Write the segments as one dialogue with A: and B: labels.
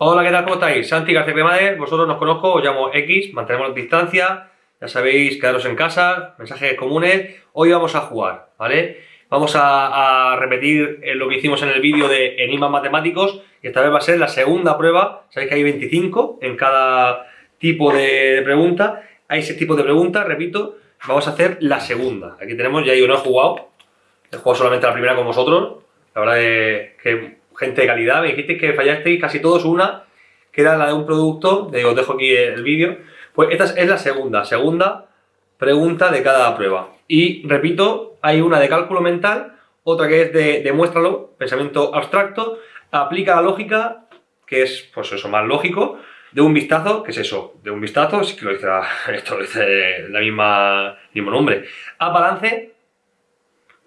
A: Hola, ¿qué tal? ¿Cómo estáis? Santi García Cremades, vosotros nos conozco, os llamo X, mantenemos distancia, ya sabéis, quedaros en casa, mensajes comunes. Hoy vamos a jugar, ¿vale? Vamos a, repetir eh, lo que hicimos en el vídeo de enigmas matemáticos y esta vez va a ser la segunda prueba. Sabéis que hay 25 en cada tipo de pregunta. Hay seis tipos de preguntas, repito. Vamos a hacer la segunda. Aquí tenemos, ya yo no he jugado, he jugado solamente la primera con vosotros. La verdad es que gente de calidad, me dijisteis que fallasteis casi todos una, que era la de un producto, os dejo aquí el vídeo, pues esta es la segunda, segunda pregunta de cada prueba. Y repito, hay una de cálculo mental, otra que es de demuéstralo, pensamiento abstracto, aplica la lógica, que es pues eso, más lógico, de un vistazo, que es eso, de un vistazo, sí que lo dice, esto dice la misma, mismo nombre, a balance,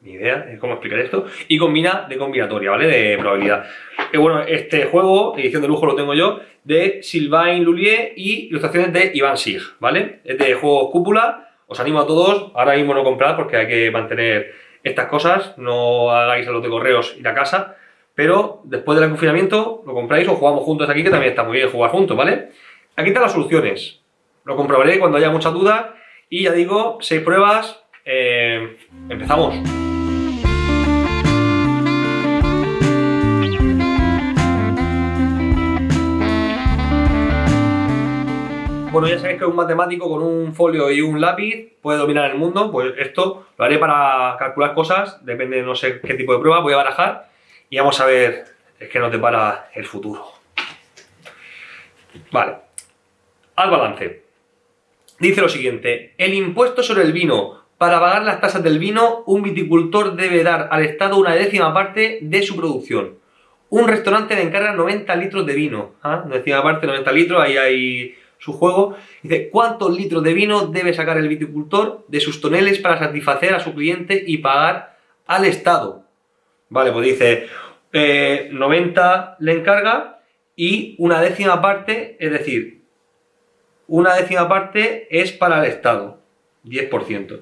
A: ni idea de cómo explicar esto, y combina de combinatoria, ¿vale? De probabilidad. Que bueno, este juego, edición de lujo lo tengo yo, de Sylvain Lullier y ilustraciones de Iván Sig, ¿vale? Es de juego cúpula, os animo a todos, ahora mismo no comprar porque hay que mantener estas cosas, no hagáis a los de correos ir a casa, pero después del confinamiento lo compráis o jugamos juntos aquí, que también está muy bien jugar juntos, ¿vale? Aquí están las soluciones, lo comprobaré cuando haya muchas dudas, y ya digo, seis pruebas, eh, empezamos. Bueno, ya sabéis que un matemático con un folio y un lápiz puede dominar el mundo, pues esto lo haré para calcular cosas, depende de no sé qué tipo de prueba, voy a barajar y vamos a ver qué nos depara el futuro. Vale, al balance. Dice lo siguiente, el impuesto sobre el vino. Para pagar las tasas del vino, un viticultor debe dar al Estado una décima parte de su producción. Un restaurante le encarga 90 litros de vino. ¿ah? Décima parte, 90 litros, ahí hay su juego, dice cuántos litros de vino debe sacar el viticultor de sus toneles para satisfacer a su cliente y pagar al Estado. Vale, pues dice 90 eh, le encarga y una décima parte, es decir, una décima parte es para el Estado, 10%.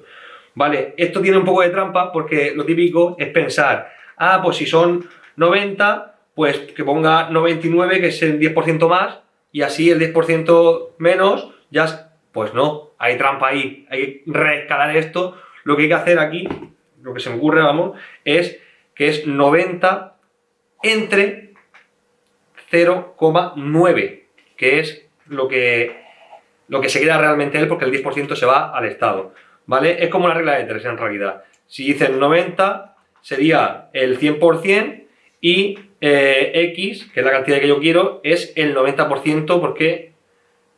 A: Vale, esto tiene un poco de trampa porque lo típico es pensar, ah, pues si son 90, pues que ponga 99, que es el 10% más, y así el 10% menos, ya, pues no, hay trampa ahí, hay que reescalar esto. Lo que hay que hacer aquí, lo que se me ocurre, vamos, es que es 90 entre 0,9, que es lo que, lo que se queda realmente él, porque el 10% se va al Estado, ¿vale? Es como una regla de tres en realidad. Si dicen 90, sería el 100% y eh, X, que es la cantidad que yo quiero, es el 90% porque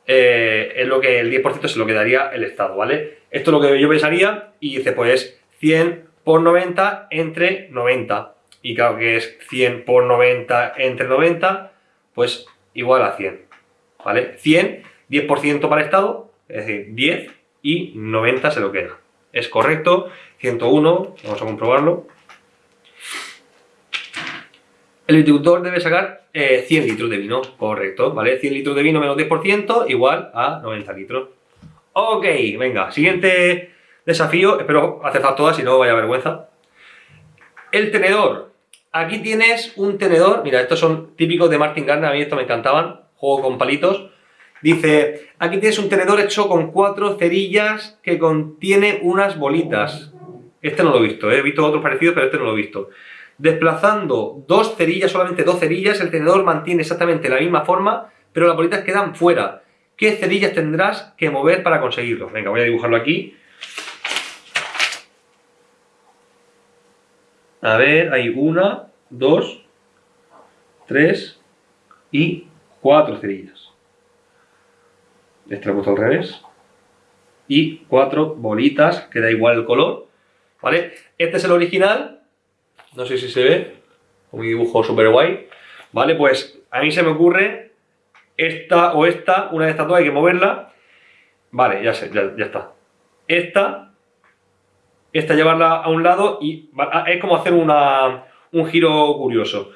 A: eh, es lo que el 10% se lo quedaría el Estado, ¿vale? Esto es lo que yo pensaría y dice pues 100 por 90 entre 90 y claro que es 100 por 90 entre 90 pues igual a 100, ¿vale? 100, 10% para el Estado, es decir, 10 y 90 se lo queda. Es correcto, 101, vamos a comprobarlo. El viticultor debe sacar 100 eh, litros de vino, correcto, ¿vale? 100 litros de vino menos 10% igual a 90 litros. Ok, venga, siguiente desafío, espero acertar todas, si no vaya vergüenza. El tenedor. Aquí tienes un tenedor, mira, estos son típicos de Martin Gardner, a mí estos me encantaban, juego con palitos. Dice, aquí tienes un tenedor hecho con cuatro cerillas que contiene unas bolitas. Este no lo he visto, ¿eh? he visto otros parecidos, pero este no lo he visto. Desplazando dos cerillas, solamente dos cerillas, el tenedor mantiene exactamente la misma forma, pero las bolitas quedan fuera. ¿Qué cerillas tendrás que mover para conseguirlo? Venga, voy a dibujarlo aquí. A ver, hay una, dos, tres y cuatro cerillas. Este lo he puesto al revés. Y cuatro bolitas, que da igual el color. ¿Vale? Este es el original, no sé si se ve, un dibujo súper guay, ¿vale? Pues a mí se me ocurre esta o esta, una de estas dos hay que moverla, vale, ya sé, ya, está. Esta, esta llevarla a un lado y es como hacer una, un giro curioso.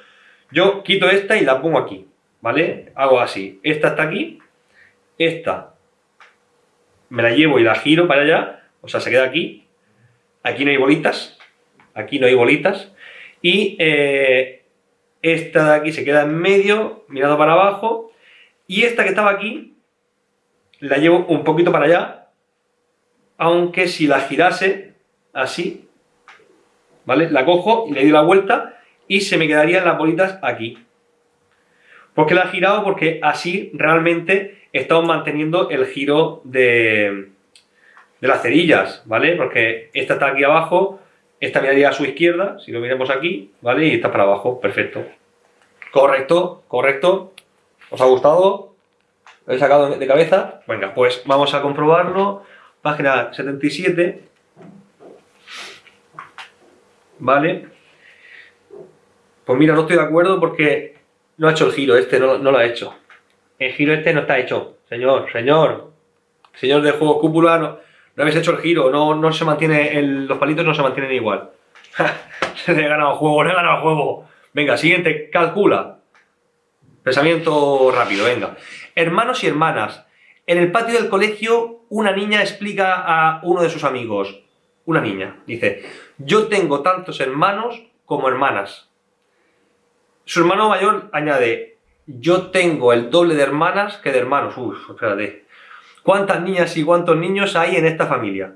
A: Yo quito esta y la pongo aquí, ¿vale? Hago así, esta está aquí, esta me la llevo y la giro para allá, o sea, se queda aquí, aquí no hay bolitas, aquí no hay bolitas, y eh, esta de aquí se queda en medio, mirando para abajo, y esta que estaba aquí, la llevo un poquito para allá, aunque si la girase así, ¿vale? La cojo y le doy la vuelta y se me quedarían las bolitas aquí. ¿Por qué la he girado? Porque así realmente estamos manteniendo el giro de, de las cerillas, ¿vale? Porque esta está aquí abajo, esta miraría a su izquierda, si lo miremos aquí, ¿vale? Y está para abajo, perfecto. Correcto, correcto. ¿Os ha gustado? ¿Lo he sacado de cabeza? Venga, pues vamos a comprobarlo. Página 77. ¿Vale? Pues mira, no estoy de acuerdo porque no ha hecho el giro este, no, lo ha hecho. El giro este no está hecho. Señor, señor. Señor de juego cúpula, no, habéis hecho el giro. No, no se mantiene, los palitos no se mantienen igual. se le he ganado juego, le he ganado juego. Venga, siguiente, calcula. Pensamiento rápido, venga. Hermanos y hermanas. En el patio del colegio, una niña explica a uno de sus amigos. Una niña, dice, yo tengo tantos hermanos como hermanas. Su hermano mayor añade, yo tengo el doble de hermanas que de hermanos. Uf, espérate. ¿Cuántas niñas y cuántos niños hay en esta familia?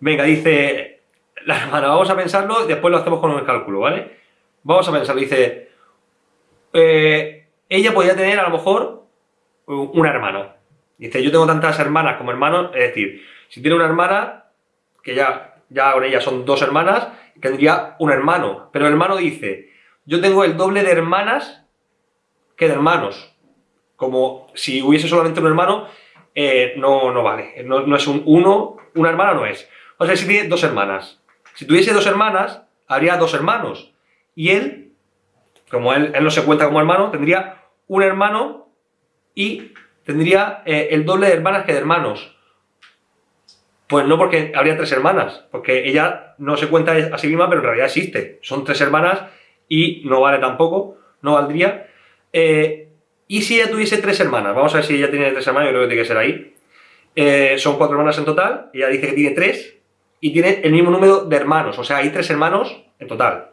A: Venga, dice la hermana, vamos a pensarlo y después lo hacemos con el cálculo, ¿vale? Vamos a pensarlo, dice, eh, ella podría tener a lo mejor un hermano. Dice, yo tengo tantas hermanas como hermanos, es decir, si tiene una hermana, que ya, ya con ella son dos hermanas, tendría un hermano. Pero el hermano dice, yo tengo el doble de hermanas que de hermanos. Como si hubiese solamente un hermano, eh, no, no vale. No, es un uno, una hermana no es. O sea, si tiene dos hermanas. Si tuviese dos hermanas, habría dos hermanos. Y él, como él, no se cuenta como hermano, tendría un hermano y tendría eh, el doble de hermanas que de hermanos. Pues no porque habría tres hermanas, porque ella no se cuenta a sí misma, pero en realidad existe. Son tres hermanas y no vale tampoco, no valdría. Eh, y si ella tuviese tres hermanas, vamos a ver si ella tiene tres hermanas, yo creo que tiene que ser ahí. Eh, son cuatro hermanas en total, ella dice que tiene tres, y tiene el mismo número de hermanos, o sea, hay tres hermanos en total.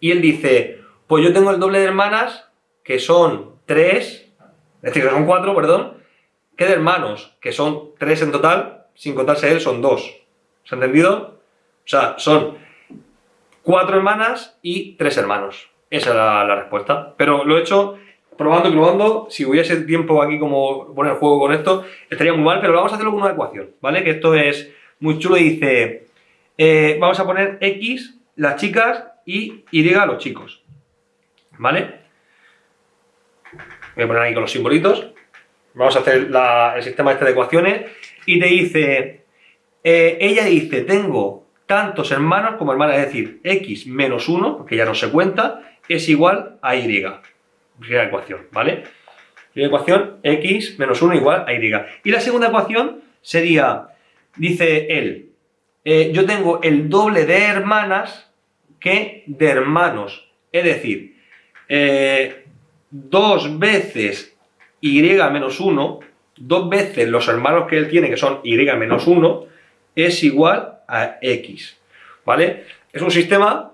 A: Y él dice, pues yo tengo el doble de hermanas, que son tres, es decir, que son cuatro, perdón, que de hermanos, que son tres en total, sin contarse él, son dos. ¿Se ha entendido? O sea, son cuatro hermanas y tres hermanos. Esa es la, respuesta. Pero lo he hecho probando y probando. Si hubiese tiempo aquí como poner juego con esto, estaría muy mal, pero vamos a hacerlo con una ecuación, ¿vale? Que esto es muy chulo y dice, eh, vamos a poner X, las chicas, y Y los chicos, ¿vale? Voy a poner ahí con los simbolitos. Vamos a hacer el sistema este de ecuaciones y te dice, eh, ella dice, tengo tantos hermanos como hermanas, es decir, x menos 1, porque ya no se cuenta, es igual a y. Primera ecuación, ¿vale? Primera ecuación, x menos 1 igual a y. Y la segunda ecuación sería, dice él, eh, yo tengo el doble de hermanas que de hermanos. Es decir, eh, dos veces y menos 1, dos veces los hermanos que él tiene, que son y menos 1, es igual a x, ¿vale? Es un sistema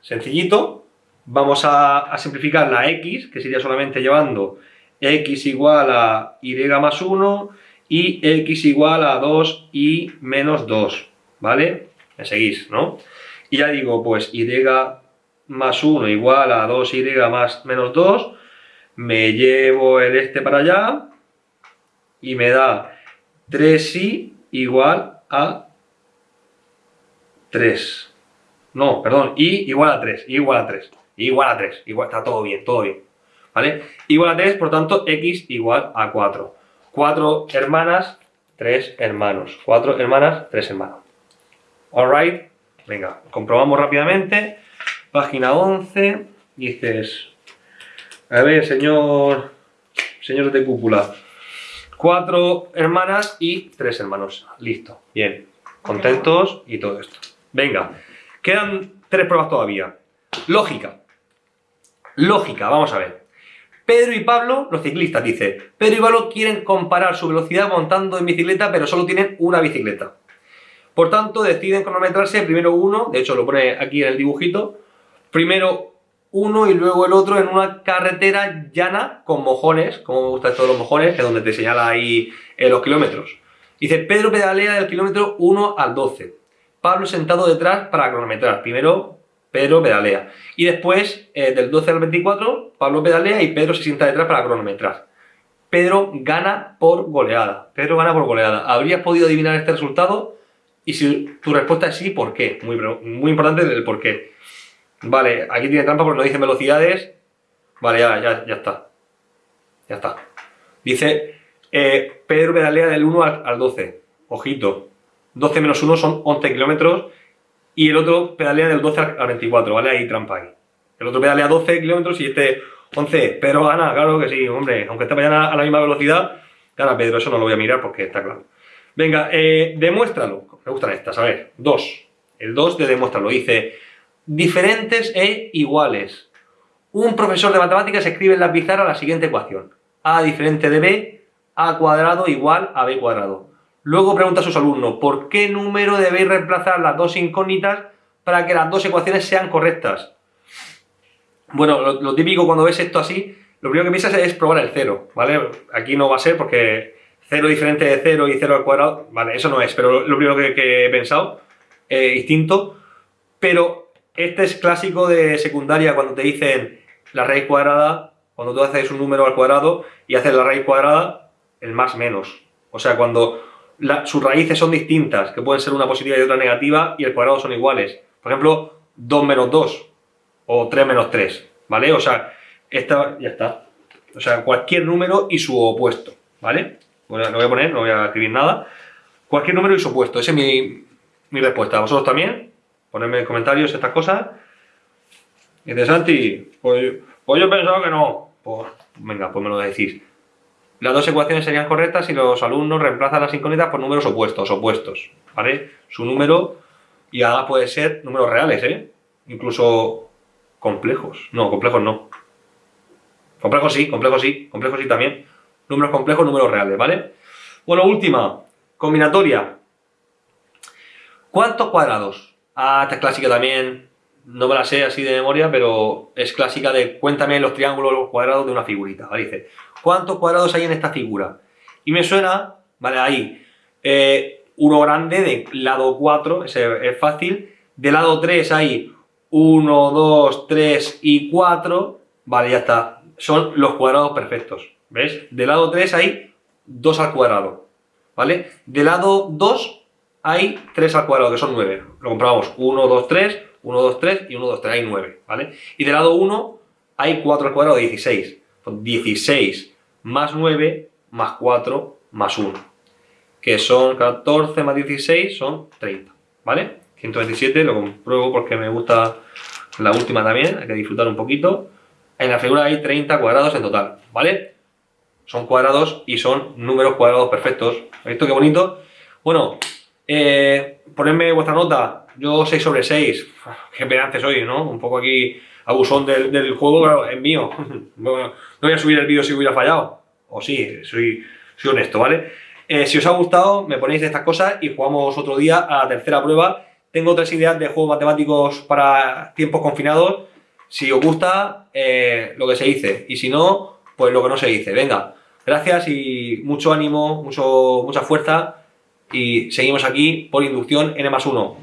A: sencillito, vamos a, simplificar la x, que sería solamente llevando x igual a y más 1 y x igual a 2 y menos 2, ¿vale? Me seguís, ¿no? Y ya digo, pues y más 1 igual a 2y más menos 2, me llevo el este para allá y me da 3y igual a 3. No, perdón, y igual a 3, y igual a 3, y igual a 3, igual, está todo bien, todo bien. ¿Vale? Igual a 3, por tanto, x igual a 4. 4 hermanas, 3 hermanos. 4 hermanas, 3 hermanos. Alright, venga, comprobamos rápidamente. Página 11, dices, a ver, señor, señor de cúpula, 4 hermanas y 3 hermanos. Listo, bien, contentos y todo esto. Venga, quedan tres pruebas todavía. Lógica. Lógica, vamos a ver. Pedro y Pablo, los ciclistas, dice, Pedro y Pablo quieren comparar su velocidad montando en bicicleta, pero solo tienen una bicicleta. Por tanto, deciden cronometrarse primero uno, de hecho lo pone aquí en el dibujito, primero uno y luego el otro en una carretera llana con mojones, como me gustan todos los mojones, que es donde te señala ahí eh, los kilómetros. Dice, Pedro pedalea del kilómetro 1 al 12. Pablo sentado detrás para cronometrar. Primero, Pedro pedalea. Y después, eh, del 12 al 24, Pablo pedalea y Pedro se sienta detrás para cronometrar. Pedro gana por goleada. Pedro gana por goleada. ¿Habrías podido adivinar este resultado? Y si tu respuesta es sí, ¿por qué? Muy, muy importante el por qué. Vale, aquí tiene trampa porque no dice velocidades. Vale, ya, ya, ya está. Ya está. Dice, eh, Pedro pedalea del 1 al, 12. Ojito. 12 menos 1 son 11 kilómetros. Y el otro pedalea del 12 al 24, ¿vale? Ahí trampa ahí. El otro pedalea 12 kilómetros y este 11. Pedro gana, claro que sí, hombre. Aunque esté mañana a la misma velocidad, gana Pedro. Eso no lo voy a mirar porque está claro. Venga, eh, demuéstralo. Me gustan estas, a ver. 2. El 2 de demuéstralo. Dice, diferentes e iguales. Un profesor de matemáticas escribe en la pizarra la siguiente ecuación. A diferente de B, A cuadrado igual a B cuadrado. Luego pregunta a sus alumnos, ¿por qué número debéis reemplazar las dos incógnitas para que las dos ecuaciones sean correctas? Bueno, lo, típico cuando ves esto así, lo primero que piensas es probar el cero, ¿vale? Aquí no va a ser porque cero diferente de cero y cero al cuadrado, vale, eso no es, pero lo, primero que, he pensado, eh, instinto, pero este es clásico de secundaria cuando te dicen la raíz cuadrada, cuando tú haces un número al cuadrado y haces la raíz cuadrada, el más menos. O sea, cuando sus raíces son distintas, que pueden ser una positiva y otra negativa, y el cuadrado son iguales. Por ejemplo, 2 menos 2 o 3 menos 3, ¿vale? O sea, esta ya está. O sea, cualquier número y su opuesto, ¿vale? Bueno, no voy a poner, no voy a escribir nada. Cualquier número y su opuesto, esa es mi, mi respuesta. ¿Vosotros también? Ponedme en comentarios estas cosas. Y dice Santi, pues, pues yo pensaba que no. Pues venga, pues me lo decís. Las dos ecuaciones serían correctas si los alumnos reemplazan las incógnitas por números opuestos, opuestos, ¿vale? Su número, y además puede ser números reales, ¿eh? Incluso complejos. No, complejos no. Complejos sí, complejos sí, complejos sí también. Números complejos, números reales, ¿vale? Bueno, última, combinatoria. ¿Cuántos cuadrados? Ah, esta es clásica también, no me la sé así de memoria, pero es clásica de cuéntame los triángulos, los cuadrados de una figurita, ¿vale? Dice, ¿cuántos cuadrados hay en esta figura? Y me suena, vale, ahí, eh, uno grande de lado 4, ese es fácil, de lado 3 hay 1, 2, 3 y 4, vale, ya está, son los cuadrados perfectos, ¿ves? De lado 3 hay 2 al cuadrado, ¿vale? De lado 2 hay 3 al cuadrado, que son 9, lo comprobamos, 1, 2, 3, 1, 2, 3 y 1, 2, 3, hay 9, ¿vale? Y de lado 1 hay 4 al cuadrado, 16, 16 más 9 más 4 más 1, que son 14 más 16 son 30, ¿vale? 127 lo compruebo porque me gusta la última también, hay que disfrutar un poquito. En la figura hay 30 cuadrados en total, ¿vale? Son cuadrados y son números cuadrados perfectos. ¿Has visto qué bonito? Bueno, eh, ponedme vuestra nota, yo 6 sobre 6, qué pedante soy, ¿no? Un poco aquí abusón del, del juego, claro, es mío. no voy a subir el vídeo si hubiera fallado. O sí, soy, soy honesto, ¿vale? Eh, si os ha gustado, me ponéis estas cosas y jugamos otro día a la tercera prueba. Tengo tres ideas de juegos matemáticos para tiempos confinados. Si os gusta, eh, lo que se dice. Y si no, pues lo que no se dice. Venga, gracias y mucho ánimo, mucho, mucha fuerza. Y seguimos aquí por inducción N más 1.